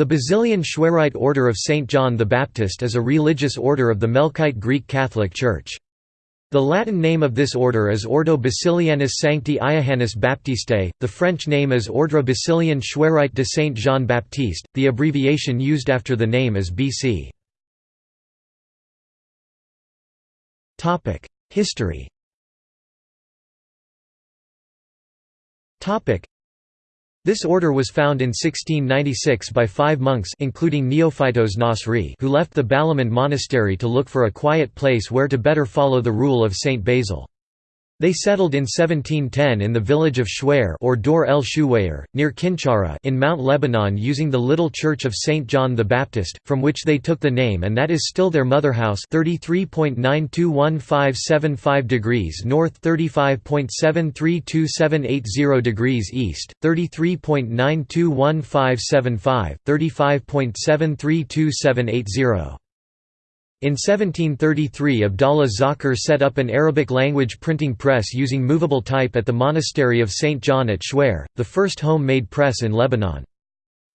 The Basilian Chouerite Order of St. John the Baptist is a religious order of the Melkite Greek Catholic Church. The Latin name of this order is Ordo Basilianus Sancti Iohannis Baptistae, the French name is Ordre Basilian Chouerite de Saint Jean Baptiste, the abbreviation used after the name is BC. History this order was found in 1696 by five monks including Neophytos Nasri who left the Balamand monastery to look for a quiet place where to better follow the rule of Saint Basil. They settled in 1710 in the village of Chouer or Dor el Shuwayer, near Kinchara in Mount Lebanon using the little church of St. John the Baptist, from which they took the name and that is still their motherhouse 33.921575 degrees north 35.732780 degrees east, 33.921575, 35.732780 in 1733 Abdallah Zakher set up an Arabic-language printing press using movable type at the monastery of St. John at Chouer, the first home-made press in Lebanon.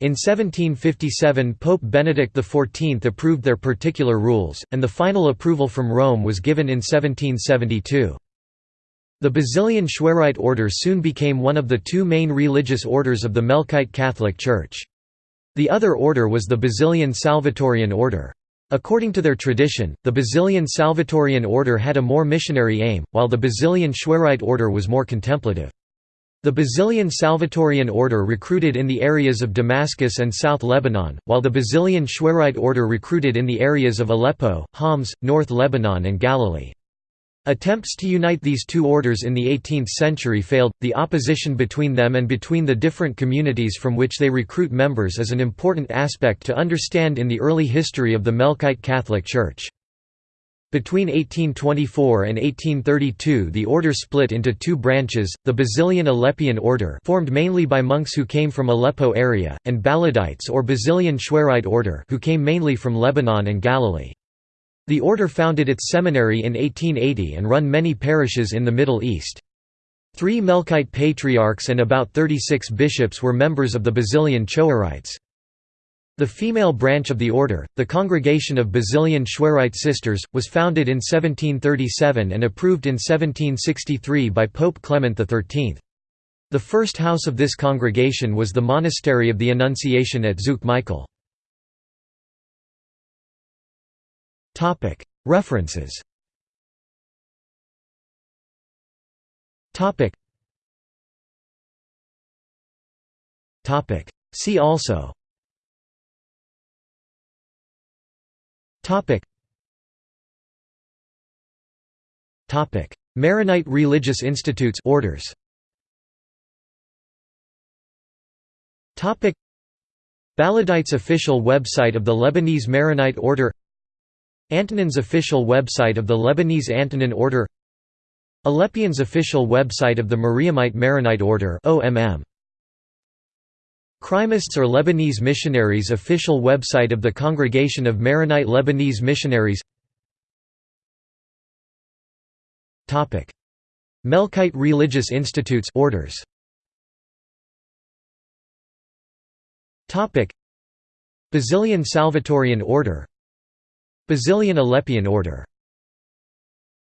In 1757 Pope Benedict XIV approved their particular rules, and the final approval from Rome was given in 1772. The Basilian Chouerite order soon became one of the two main religious orders of the Melkite Catholic Church. The other order was the Basilian Salvatorian order. According to their tradition, the Basilian Salvatorian order had a more missionary aim, while the Basilian Chouerite order was more contemplative. The Basilian Salvatorian order recruited in the areas of Damascus and South Lebanon, while the Basilian Chouerite order recruited in the areas of Aleppo, Homs, North Lebanon and Galilee. Attempts to unite these two orders in the 18th century failed. The opposition between them and between the different communities from which they recruit members is an important aspect to understand in the early history of the Melkite Catholic Church. Between 1824 and 1832 the order split into two branches, the Basilian Aleppian order formed mainly by monks who came from Aleppo area, and Baladites or Basilian Chouerite order who came mainly from Lebanon and Galilee. The order founded its seminary in 1880 and run many parishes in the Middle East. Three Melkite patriarchs and about 36 bishops were members of the Basilian Chouerites. The female branch of the order, the Congregation of Basilian Chouerite Sisters, was founded in 1737 and approved in 1763 by Pope Clement XIII. The first house of this congregation was the Monastery of the Annunciation at Zouk Michael. References. See also. Maronite religious institutes orders. Baladites official website of the Lebanese Maronite Order Antonin's official website of the Lebanese Antonin Order Aleppians official website of the Mariamite Maronite Order OMM Kreimists or Lebanese Missionaries official website of the Congregation of Maronite Lebanese Missionaries. Melkite Religious Institutes orders. Basilian Salvatorian Order Basilian Aleppian order